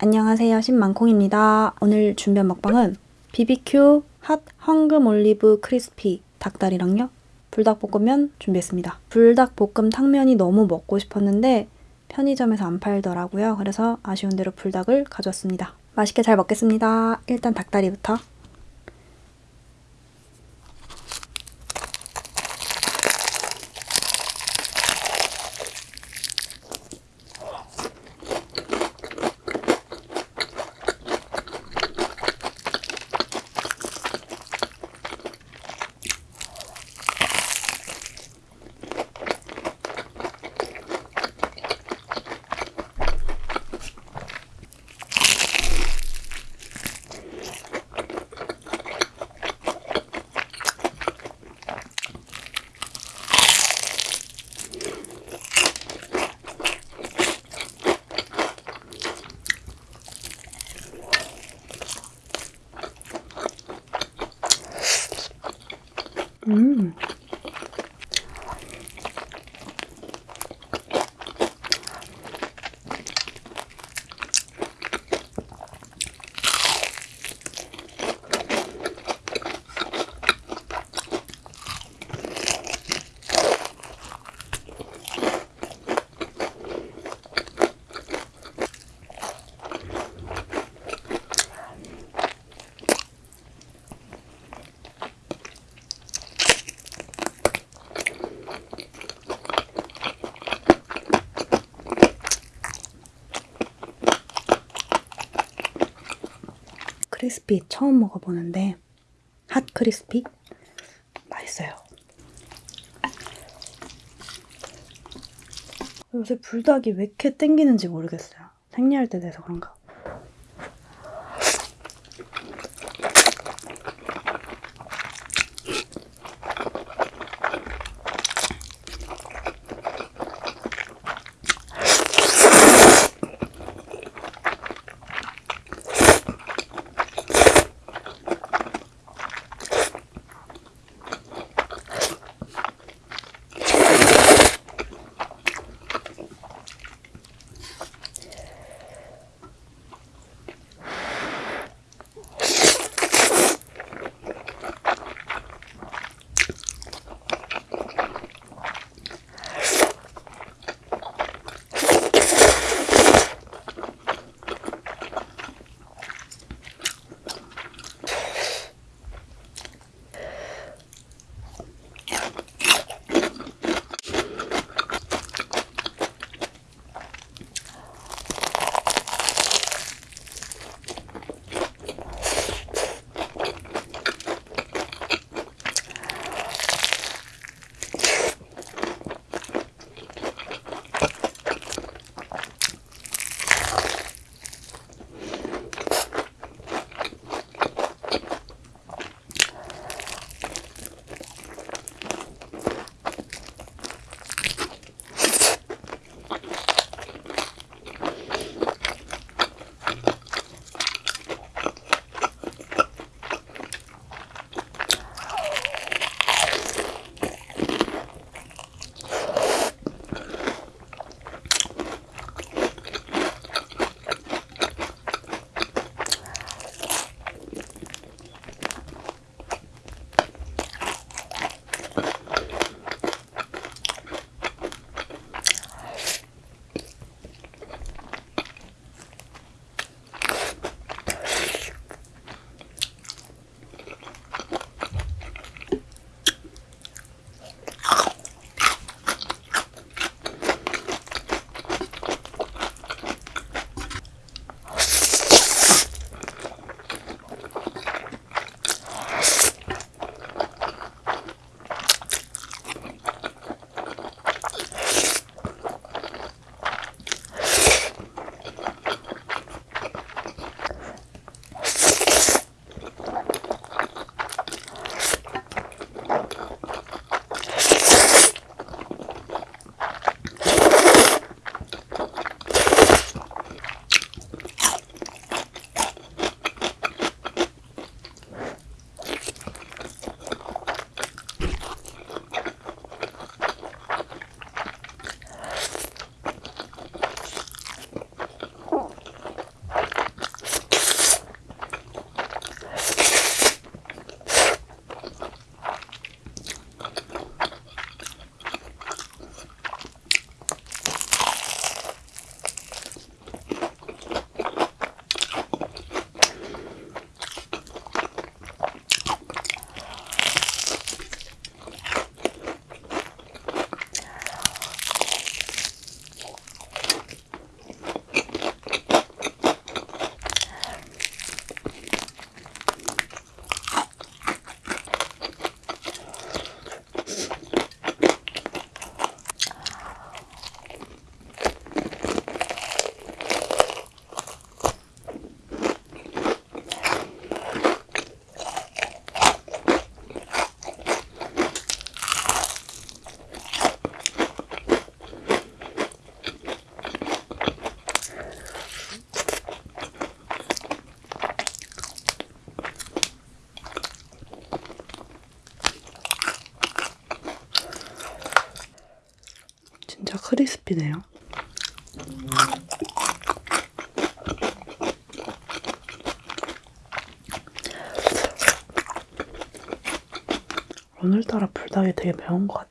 안녕하세요 신망콩입니다. 오늘 준비한 먹방은 BBQ 핫 황금 올리브 크리스피 닭다리랑요 불닭볶음면 준비했습니다. 불닭볶음 탕면이 너무 먹고 싶었는데 편의점에서 안 팔더라고요. 그래서 아쉬운 대로 불닭을 가져왔습니다. 맛있게 잘 먹겠습니다. 일단 닭다리부터 음. 크리스피 처음 먹어보는데 핫 크리스피 맛있어요. 요새 불닭이 왜 이렇게 땡기는지 모르겠어요. 생리할 때 돼서 그런가. 크리스피네요. 오늘따라 불닭이 되게 매운 것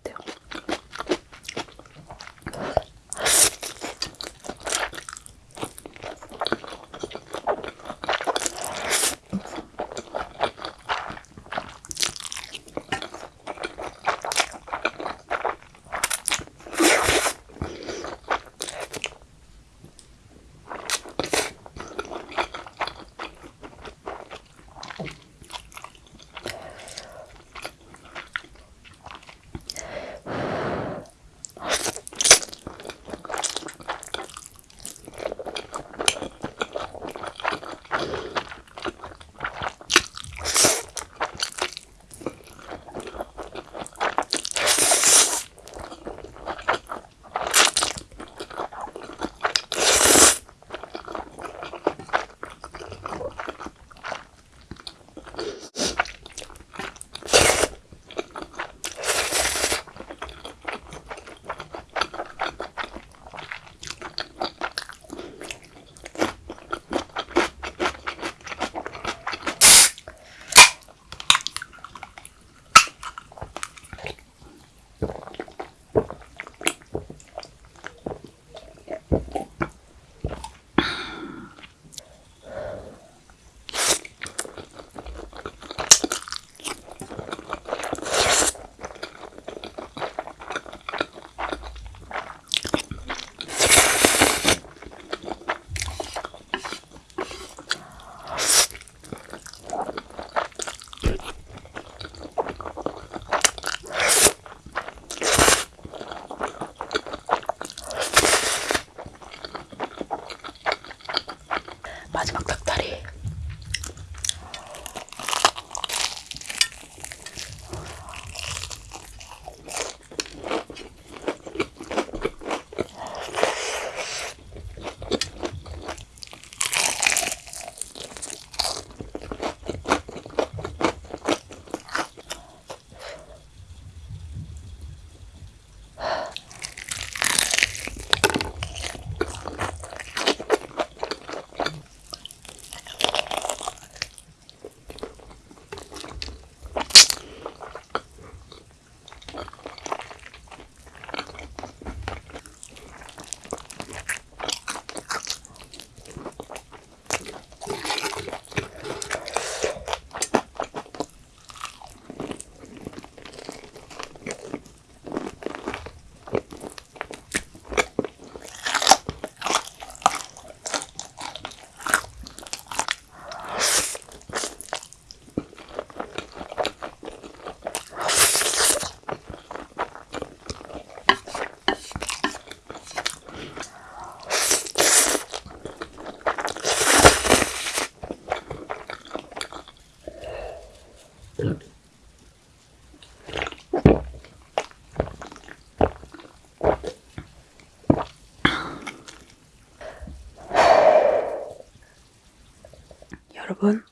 여러분,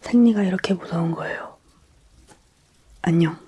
생리가 이렇게 무서운 거예요. 안녕.